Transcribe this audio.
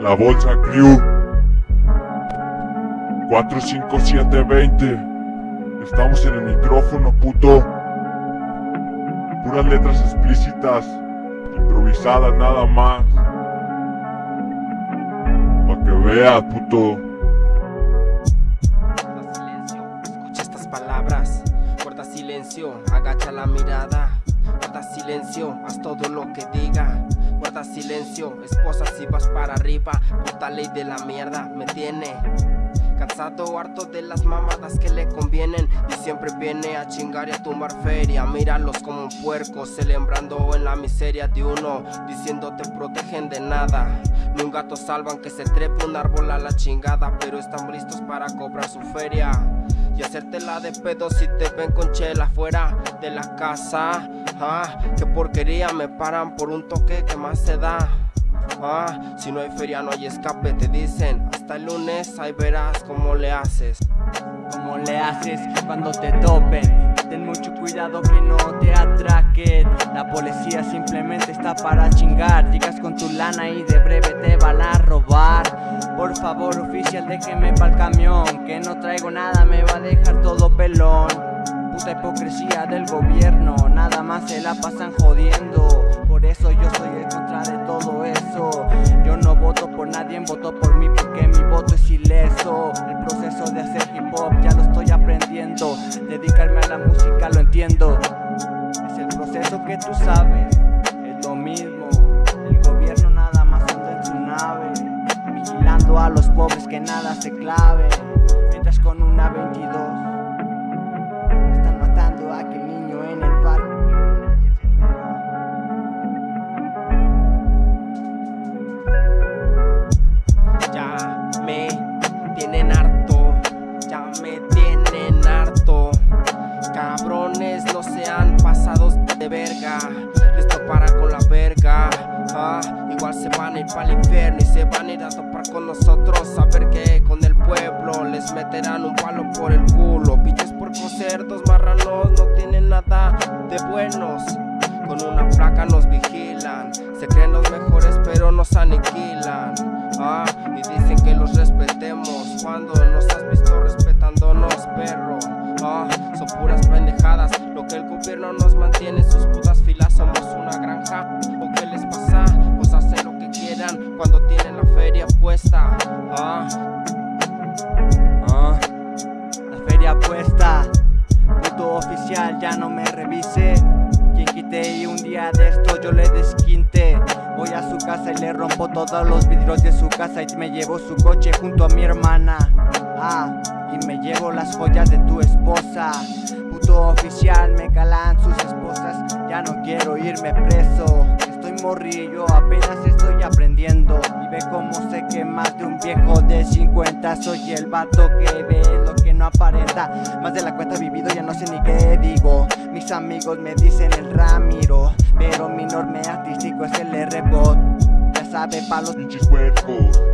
La Bolsa Crew 45720 Estamos en el micrófono, puto Puras letras explícitas Improvisadas nada más Pa' que veas, puto Guarda silencio, escucha estas palabras. Guarda silencio, agacha la mirada. Guarda silencio, haz todo lo que diga. Silencio, esposa si vas para arriba. Puta ley de la mierda, me tiene. Cansado, harto de las mamadas que le convienen. Y siempre viene a chingar y a tumbar feria. Míralos como un puerco, celebrando en la miseria de uno. Diciendo te protegen de nada. Ni un gato salvan que se trepe un árbol a la chingada Pero están listos para cobrar su feria. Y hacértela de pedo si te ven con chela fuera de la casa Ah, qué porquería, me paran por un toque que más se da. Ah, si no hay feria no hay escape, te dicen Hasta el lunes, ahí verás cómo le haces ¿Cómo le haces cuando te topen? Ten mucho cuidado que no te atraquen. La policía simplemente está para chingar. Llegas con tu lana y de breve te van a robar. Por favor oficial déjeme pa'l camión Que no traigo nada, me va a dejar todo pelón. Puta hipocresía del gobierno Nada pasan jodiendo. Por eso yo soy en contra de todo eso. Yo no voto por nadie, voto por mí porque mi voto es ileso. El proceso de hacer hip hop ya lo estoy aprendiendo. Dedicarme a la música lo entiendo. Es el proceso que tú sabes. Es lo mismo. El gobierno nada más anda en su nave Vigilando a los pobres que nada se clave Mientras con una 22 Les topará con la verga. Ah, Igual se van a ir para infierno y se van a ir a topar con nosotros A ver qué con el pueblo. Les meterán un palo por el culo. Pinches por cerdos marranos no tienen nada de buenos. Con una placa nos vigilan. Se creen los mejores pero nos aniquilan. Ah, y dicen que los respetemos. Cuando nos has visto respetándonos, perro Cuando tienen la feria puesta Ah, Ah, la feria puesta. Puto oficial, ya no me revise. Quien quite y un día de esto yo le desquinte. Voy a su casa y le rompo todos los vidrios de su casa y me llevo su coche junto a mi hermana. Ah, y me llevo las joyas de tu esposa. Puto oficial, me calan sus esposas. Ya no quiero irme preso. Morrillo, apenas estoy aprendiendo. Y ve cómo sé que más de un viejo de 50 soy el vato que ve lo que no aparenta. Más de la cuenta vivido, ya no sé ni qué digo. Mis amigos me dicen el Ramiro, pero mi norme artístico es el R-Bot. Ya sabe, palos Pinches huercos